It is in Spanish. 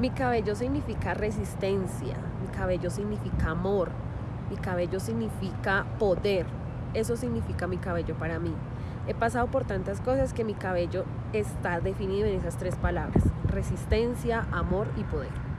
Mi cabello significa resistencia, mi cabello significa amor, mi cabello significa poder. Eso significa mi cabello para mí. He pasado por tantas cosas que mi cabello está definido en esas tres palabras, resistencia, amor y poder.